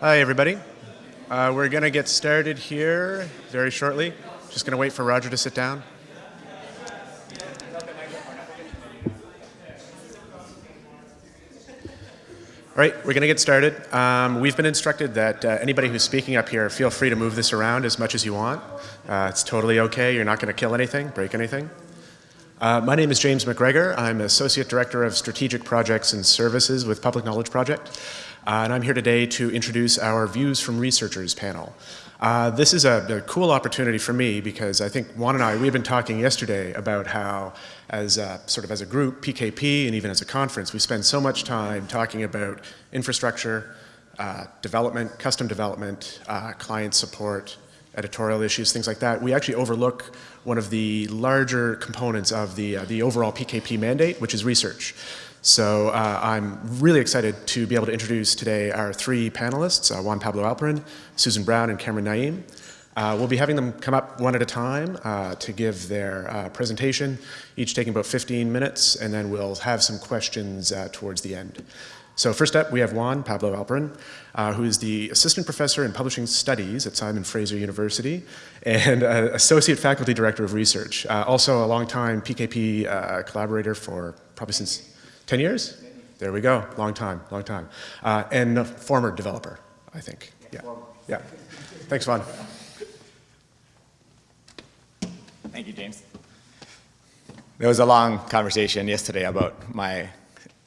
Hi, everybody. Uh, we're going to get started here very shortly. Just going to wait for Roger to sit down. All right, we're going to get started. Um, we've been instructed that uh, anybody who's speaking up here, feel free to move this around as much as you want. Uh, it's totally okay. You're not going to kill anything, break anything. Uh, my name is James McGregor. I'm Associate Director of Strategic Projects and Services with Public Knowledge Project. Uh, and I'm here today to introduce our Views from Researchers panel. Uh, this is a, a, cool opportunity for me because I think Juan and I, we've been talking yesterday about how as a, sort of as a group, PKP, and even as a conference, we spend so much time talking about infrastructure, uh, development, custom development, uh, client support, editorial issues, things like that. We actually overlook one of the larger components of the, uh, the overall PKP mandate, which is research. So uh, I'm really excited to be able to introduce today our three panelists, uh, Juan Pablo Alperin, Susan Brown, and Cameron Naim. Uh, we'll be having them come up one at a time uh, to give their uh, presentation, each taking about 15 minutes, and then we'll have some questions uh, towards the end. So first up, we have Juan Pablo Alperin, who is the Assistant Professor in Publishing Studies at Simon Fraser University and Associate Faculty Director of Research. also a longtime PKP collaborator for probably since 10 years? There we go, long time, long time. Uh, and a former developer, I think. Yeah, yeah. Thanks, Juan. Thank you, James. There was a long conversation yesterday about my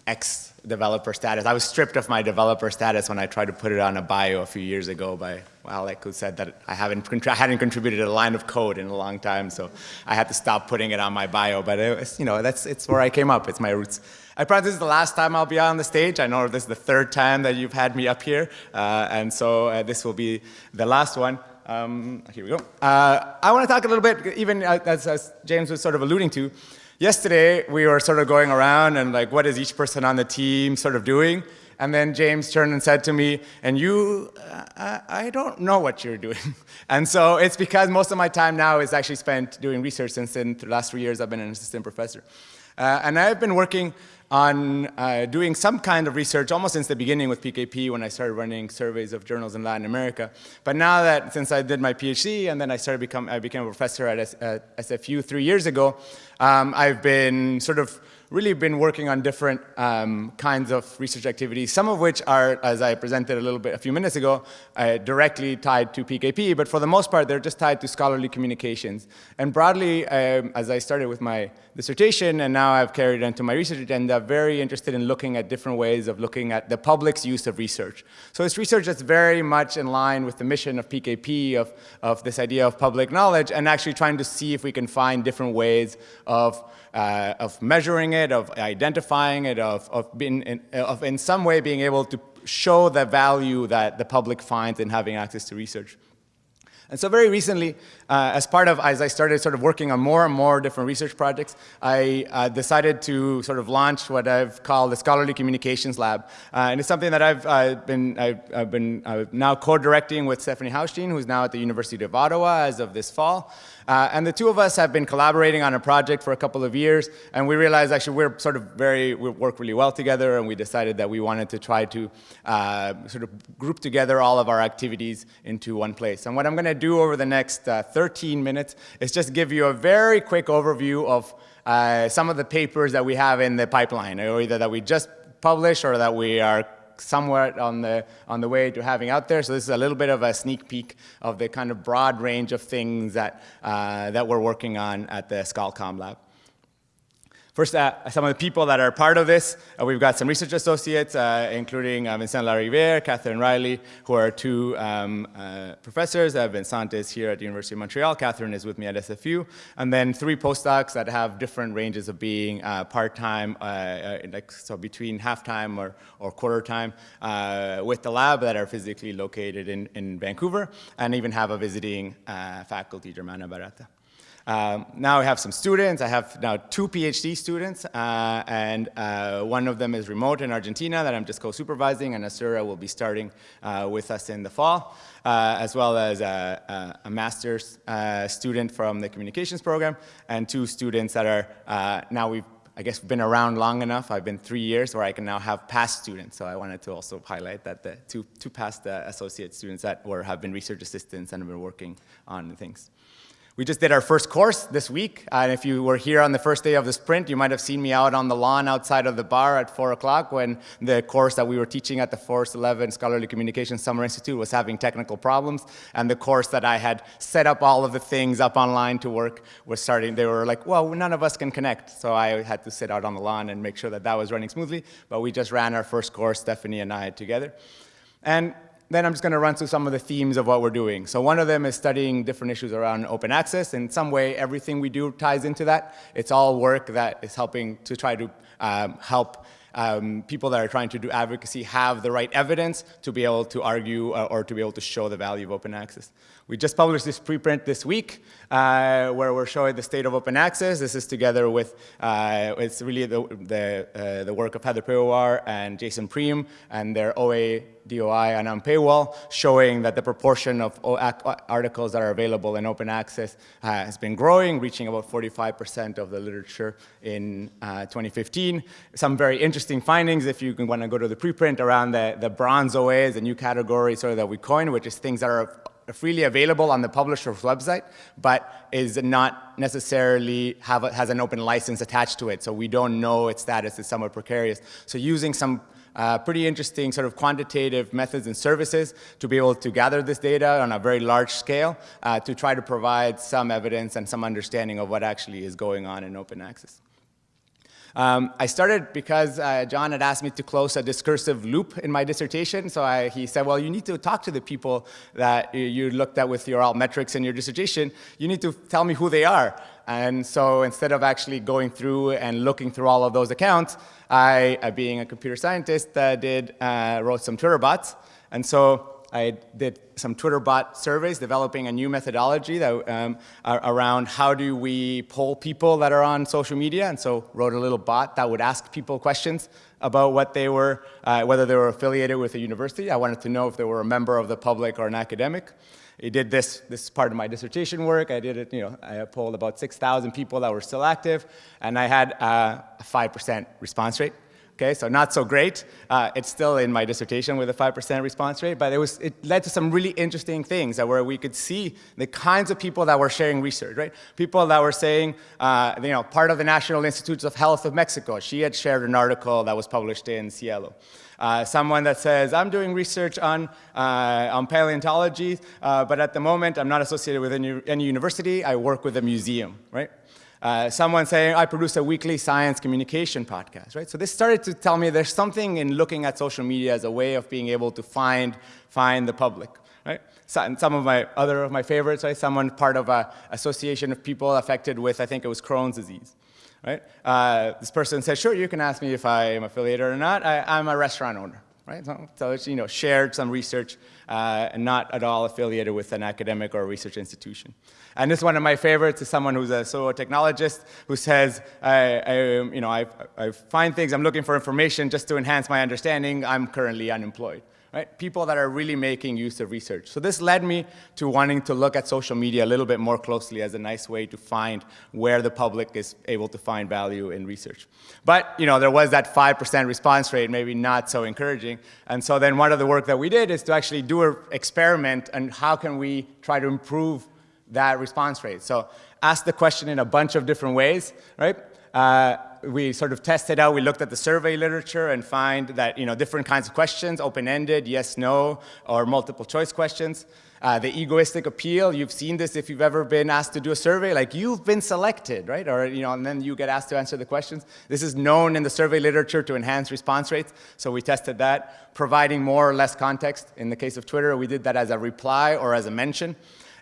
ex-developer status. I was stripped of my developer status when I tried to put it on a bio a few years ago by Alec, who said that I haven't I hadn't contributed a line of code in a long time, so I had to stop putting it on my bio. But it was, you know, that's it's where I came up. It's my roots. I promise this is the last time I'll be on the stage. I know this is the third time that you've had me up here, uh, and so uh, this will be the last one. Um, here we go. Uh, I want to talk a little bit, even as, as, James was sort of alluding to. Yesterday, we were sort of going around and like, what is each person on the team sort of doing? And then James turned and said to me, and you, uh, I, I don't know what you're doing. and so it's because most of my time now is actually spent doing research since in the last three years I've been an assistant professor. Uh, and I've been working on uh, doing some kind of research almost since the beginning with PKP when I started running surveys of journals in Latin America. But now that since I did my PhD and then I started become I became a professor at, S, at SFU three years ago, um, I've been sort of really been working on different um, kinds of research activities, some of which are, as I presented a little bit a few minutes ago, uh, directly tied to PKP, but for the most part, they're just tied to scholarly communications. And broadly, um, as I started with my dissertation, and now I've carried into my research agenda, very interested in looking at different ways of looking at the public's use of research. So it's research that's very much in line with the mission of PKP, of, of this idea of public knowledge, and actually trying to see if we can find different ways of uh, of measuring it, of identifying it, of, of, being in, of in some way being able to show the value that the public finds in having access to research. And so very recently, uh, as part of, as I started sort of working on more and more different research projects, I uh, decided to sort of launch what I've called the Scholarly Communications Lab. Uh, and it's something that I've uh, been, I've, I've been uh, now co-directing with Stefanie Haustein, who's now at the University of Ottawa as of this fall. Uh, and the two of us have been collaborating on a project for a couple of years, and we realized actually we're sort of very, we work really well together, and we decided that we wanted to try to sort of group together all of our activities into one place. And what I'm gonna do over the next uh, 13 minutes is just give you a very quick overview of uh, some of the papers that we have in the pipeline, or either that we just published or that we are somewhat on the, on the way to having out there. So this is a little bit of a sneak peek of the kind of broad range of things that, uh, that we're working on at the ScholComm Lab. First, uh, some of the people that are part of this, uh, we've got some research associates, uh, including uh, Vincent Lariviere, Catherine Riley, who are two um, uh, professors. Uh, Vincent is here at the University of Montreal. Catherine is with me at SFU. And then three postdocs that have different ranges of being part-time, like, so between half-time or, or quarter-time with the lab that are physically located in, in Vancouver, and even have a visiting faculty, Germana Barata. Um, now I have some students. I have now two PhD students, uh, and uh, one of them is remote in Argentina that I'm just co-supervising, and Asura will be starting uh, with us in the fall, uh, as well as a, a, a master's uh, student from the communications program, and two students that are, uh, now we've I guess, been around long enough. I've been three years where I can now have past students. So I wanted to also highlight that the two, two past uh, associate students that were, have been research assistants and have been working on things. We just did our first course this week, and if you were here on the first day of the sprint, you might have seen me out on the lawn outside of the bar at 4 o'clock when the course that we were teaching at the FORCE11 Scholarly Communication Summer Institute was having technical problems, and the course that I had set up all of the things up online to work was starting, they were like, well, none of us can connect, so I had to sit out on the lawn and make sure that that was running smoothly, but we just ran our first course, Stephanie and I together. And then I'm just going to run through some of the themes of what we're doing. So one of them is studying different issues around open access. In some way, everything we do ties into that. It's all work that is helping to try to um, help um, people that are trying to do advocacy have the right evidence to be able to argue uh, or to be able to show the value of open access. We just published this preprint this week where we're showing the state of open access. This is together with, uh, it's really the, the, uh, the work of Heather Piwowar and Jason Priem and their OA DOI and Unpaywall, showing that the proportion of articles that are available in open access uh, has been growing, reaching about 45% of the literature in uh, 2015. Some very interesting findings, if you want to go to the preprint, around the, the bronze OAs, a new category sort of that we coined, which is things that are freely available on the publisher's website, but is not necessarily have a, has an open license attached to it. So we don't know its status is somewhat precarious. So using some uh, pretty interesting sort of quantitative methods and services to be able to gather this data on a very large scale uh, to try to provide some evidence and some understanding of what actually is going on in open access. Um, I started because uh, John had asked me to close a discursive loop in my dissertation. So I, he said, well, you need to talk to the people that you looked at with your altmetrics in your dissertation. You need to tell me who they are. And so instead of actually going through and looking through all of those accounts, I, uh, being a computer scientist, uh, did, uh, wrote some Twitter bots. And so I did some Twitter bot surveys, developing a new methodology that, um, around how do we poll people that are on social media. And so wrote a little bot that would ask people questions about what they were, uh, whether they were affiliated with a university. I wanted to know if they were a member of the public or an academic. I did this, this is part of my dissertation work. I did it, you know, I polled about 6,000 people that were still active, and I had uh, a 5% response rate. Okay, so not so great. Uh, it's still in my dissertation with a 5% response rate, but it, was, it led to some really interesting things where we could see the kinds of people that were sharing research, right? People that were saying, uh, you know, part of the National Institutes of Health of Mexico, she had shared an article that was published in SciELO. Uh, someone that says, I'm doing research on, uh, on paleontology, uh, but at the moment I'm not associated with any, any university, I work with a museum, right? Uh, someone saying, I produce a weekly science communication podcast, right? So this started to tell me there's something in looking at social media as a way of being able to find, find the public, right? So, some of my other of my favorites, right? Someone part of an association of people affected with, I think it was Crohn's disease, right? Uh, this person said, sure, you can ask me if I am affiliated or not. I, I'm a restaurant owner, right? So, so it's, you know, shared some research uh, and not at all affiliated with an academic or research institution. And this is one of my favorites is someone who's a zootechnologist who says, I, I, you know, I, I find things, I'm looking for information just to enhance my understanding, I'm currently unemployed right? People that are really making use of research. So this led me to wanting to look at social media a little bit more closely as a nice way to find where the public is able to find value in research. But, you know, there was that 5% response rate, maybe not so encouraging. And so then one of the work that we did is to actually do an experiment and how can we try to improve that response rate. So ask the question in a bunch of different ways, right? Uh, we sort of tested out, we looked at the survey literature and find that, you know, different kinds of questions, open-ended, yes, no, or multiple choice questions. Uh, the egoistic appeal, you've seen this if you've ever been asked to do a survey, like you've been selected, right? Or, you know, and then you get asked to answer the questions. This is known in the survey literature to enhance response rates, so we tested that. Providing more or less context, in the case of Twitter, we did that as a reply or as a mention.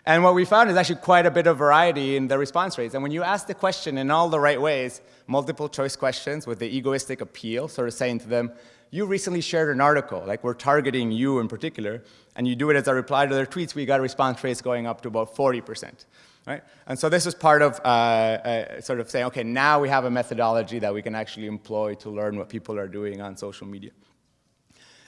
And what we found is actually quite a bit of variety in the response rates. And when you ask the question in all the right ways, multiple choice questions with the egoistic appeal, sort of saying to them, you recently shared an article, like we're targeting you in particular, and you do it as a reply to their tweets, we got response rates going up to about 40%. Right? And so this is part of uh, uh, sort of saying, okay, now we have a methodology that we can actually employ to learn what people are doing on social media.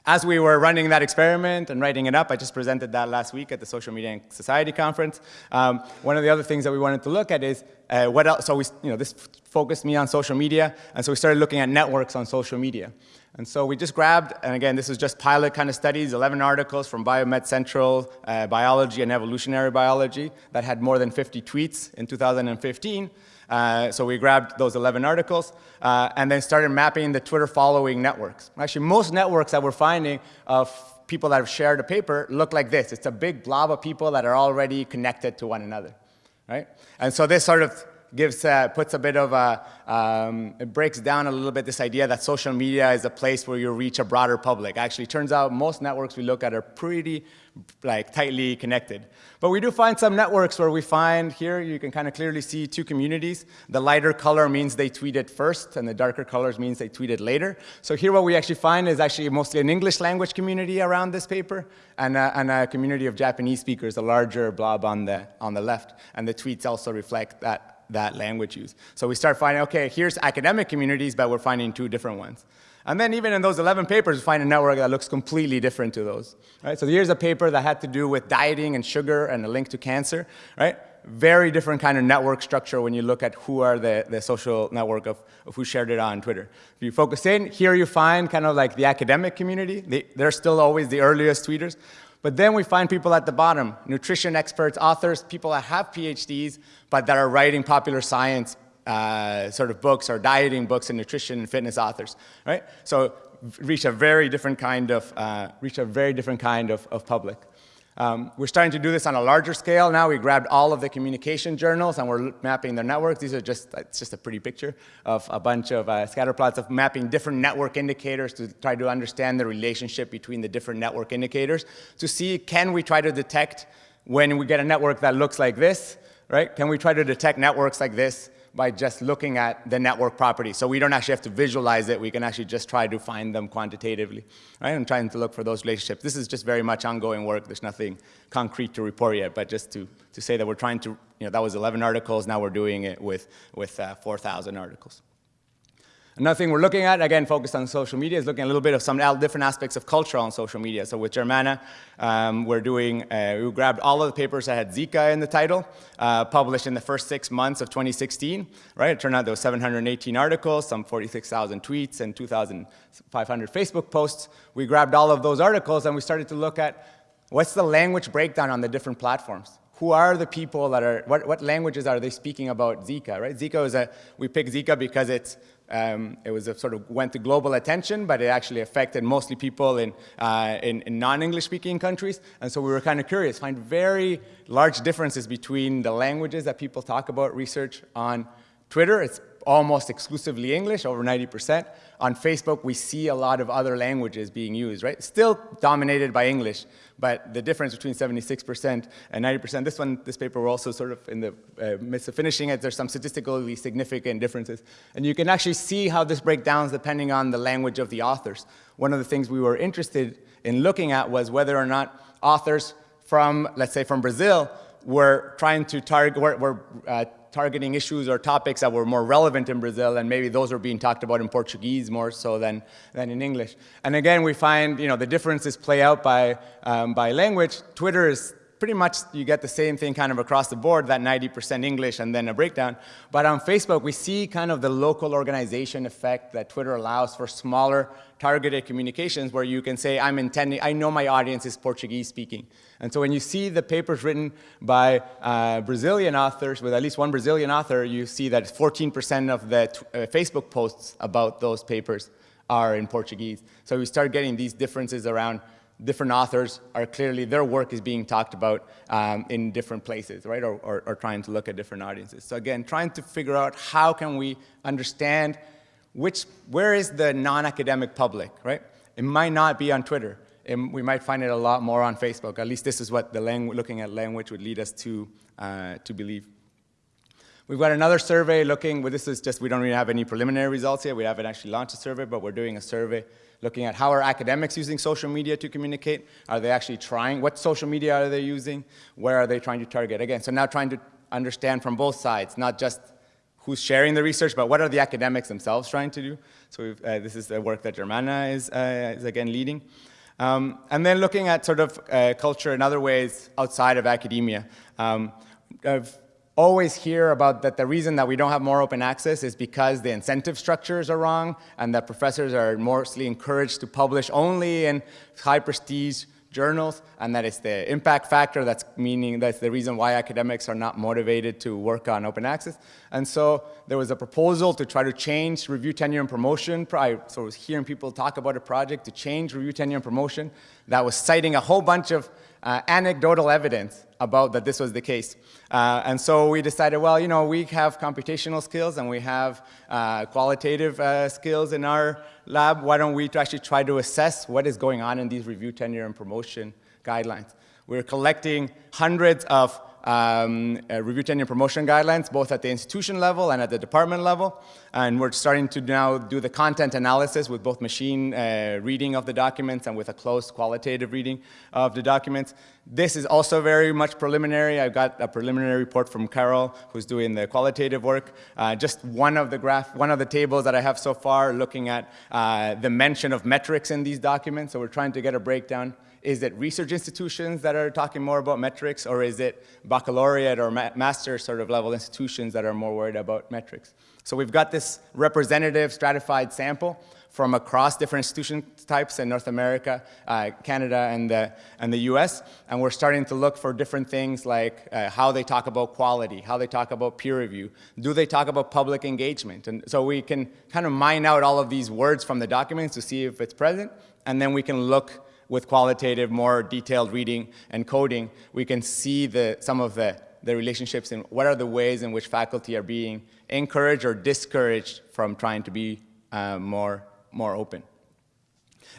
As we were running that experiment and writing it up, I just presented that last week at the Social Media and Society conference. Um, one of the other things that we wanted to look at is uh, what else, so we, you know, this focused me on social media, and so we started looking at networks on social media. And so we just grabbed, and again, this is just pilot kind of studies, 11 articles from Biomed Central, uh, Biology and Evolutionary Biology that had more than 50 tweets in 2015. Uh, so we grabbed those 11 articles uh, and then started mapping the Twitter following networks. Actually, most networks that we're finding of people that have shared a paper look like this. It's a big blob of people that are already connected to one another, right? And so this sort of gives, uh, puts a bit of a, um, it breaks down a little bit this idea that social media is a place where you reach a broader public. Actually, turns out most networks we look at are pretty like tightly connected. But we do find some networks where we find here, you can kind of clearly see two communities. The lighter color means they tweeted first, and the darker colors means they tweeted later. So here what we actually find is actually mostly an English language community around this paper, and a, and a community of Japanese speakers, a larger blob on the, on the left. And the tweets also reflect that that language use. So we start finding, okay, here's academic communities, but we're finding two different ones. And then even in those 11 papers, we find a network that looks completely different to those. Right? So here's a paper that had to do with dieting and sugar and a link to cancer. Right? Very different kind of network structure when you look at who are the, the social network of, of who shared it on Twitter. If you focus in, here you find kind of like the academic community. They, they're still always the earliest tweeters. But then we find people at the bottom, nutrition experts, authors, people that have PhDs, but that are writing popular science uh, sort of books or dieting books and nutrition and fitness authors, right? So reach a very different kind of, uh, reach a very different kind of, of public. Um, we're starting to do this on a larger scale now. We grabbed all of the communication journals and we're mapping their networks. These are just, it's just a pretty picture of a bunch of uh, scatter plots of mapping different network indicators to try to understand the relationship between the different network indicators to see can we try to detect when we get a network that looks like this, right? Can we try to detect networks like this by just looking at the network properties. So we don't actually have to visualize it. We can actually just try to find them quantitatively. Right? I'm trying to look for those relationships. This is just very much ongoing work. There's nothing concrete to report yet, but just to, to say that we're trying to, you know, that was 11 articles. Now we're doing it with, with uh, 4,000 articles. Another thing we're looking at, again, focused on social media, is looking a little bit of some different aspects of culture on social media. So with Germana, um, we're doing, uh, we grabbed all of the papers that had Zika in the title, uh, published in the first six months of 2016, right? It turned out there were 718 articles, some 46,000 tweets, and 2,500 Facebook posts. We grabbed all of those articles and we started to look at what's the language breakdown on the different platforms who are the people that are, what, what languages are they speaking about Zika, right? Zika is a, we picked Zika because it's um, it was a sort of went to global attention, but it actually affected mostly people in, uh, in, in non-English speaking countries. And so we were kind of curious, find very large differences between the languages that people talk about research on Twitter. It's almost exclusively English, over 90%. On Facebook, we see a lot of other languages being used, right? Still dominated by English, but the difference between 76% and 90%, this one, this paper, we're also sort of in the uh, midst of finishing it. There's some statistically significant differences. And you can actually see how this breaks down depending on the language of the authors. One of the things we were interested in looking at was whether or not authors from, let's say from Brazil, were trying to target, were, were uh, targeting issues or topics that were more relevant in Brazil, and maybe those are being talked about in Portuguese more so than, than in English. And again, we find you know, the differences play out by, um, by language. Twitter is pretty much you get the same thing kind of across the board, that 90% English and then a breakdown. But on Facebook, we see kind of the local organization effect that Twitter allows for smaller targeted communications where you can say, I'm intending, I know my audience is Portuguese speaking. And so when you see the papers written by uh, Brazilian authors, with at least one Brazilian author, you see that 14% of the uh, Facebook posts about those papers are in Portuguese. So we start getting these differences around different authors are clearly, their work is being talked about um, in different places, right, or, or, or, trying to look at different audiences. So again, trying to figure out how can we understand which, where is the non-academic public, right? It might not be on Twitter. It, we might find it a lot more on Facebook. At least this is what the looking at language would lead us to, uh, to believe. We've got another survey looking, well, this is just, we don't really have any preliminary results yet. We haven't actually launched a survey, but we're doing a survey looking at how are academics using social media to communicate? Are they actually trying? What social media are they using? Where are they trying to target? Again, so now trying to understand from both sides, not just who's sharing the research, but what are the academics themselves trying to do? So uh, this is the work that Germana is, uh, is again leading. Um, and then looking at sort of uh, culture in other ways outside of academia. Um, I've always hear about that the reason that we don't have more open access is because the incentive structures are wrong and that professors are mostly encouraged to publish only in high prestige journals and that it's the impact factor that's meaning that's the reason why academics are not motivated to work on open access. And so there was a proposal to try to change review tenure and promotion. I so I was hearing people talk about a project to change review tenure and promotion that was citing a whole bunch of uh, anecdotal evidence about that this was the case. Uh, and so we decided, well, you know, we have computational skills and we have uh, qualitative uh, skills in our lab. Why don't we actually try to assess what is going on in these review tenure and promotion guidelines? We're collecting hundreds of um, uh, review tenure promotion guidelines, both at the institution level and at the department level. And we're starting to now do the content analysis with both machine uh, reading of the documents and with a close qualitative reading of the documents. This is also very much preliminary. I've got a preliminary report from Carol, who's doing the qualitative work. Uh, just one of the graph, one of the tables that I have so far looking at uh, the mention of metrics in these documents. So we're trying to get a breakdown. Is it research institutions that are talking more about metrics, or is it baccalaureate or ma master sort of level institutions that are more worried about metrics? So we've got this representative stratified sample from across different institution types in North America, uh, Canada, and the, and the US. And we're starting to look for different things like uh, how they talk about quality, how they talk about peer review, do they talk about public engagement? And so we can kind of mine out all of these words from the documents to see if it's present, and then we can look with qualitative, more detailed reading and coding, we can see the, some of the, the relationships and what are the ways in which faculty are being encouraged or discouraged from trying to be uh, more, more open.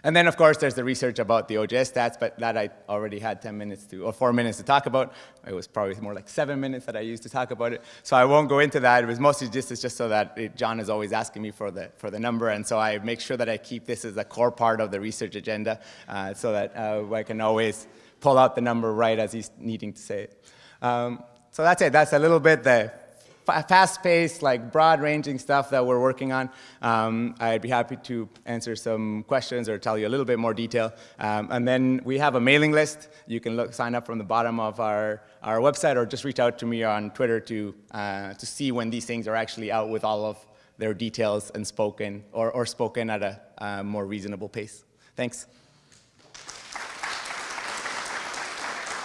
And then, of course, there's the research about the OJS stats, but that I already had 10 minutes to, or four minutes to talk about. It was probably more like seven minutes that I used to talk about it. So I won't go into that. It was mostly just, it's just so that it, John is always asking me for the, for the number, and so I make sure that I keep this as a core part of the research agenda uh, so that uh, I can always pull out the number right as he's needing to say it. Um, so that's it. That's a little bit the fast-paced, like broad-ranging stuff that we're working on. Um, I'd be happy to answer some questions or tell you a little bit more detail. Um, and then we have a mailing list. You can look, sign up from the bottom of our, our website or just reach out to me on Twitter to, uh, to see when these things are actually out with all of their details and spoken or, or spoken at a uh, more reasonable pace. Thanks.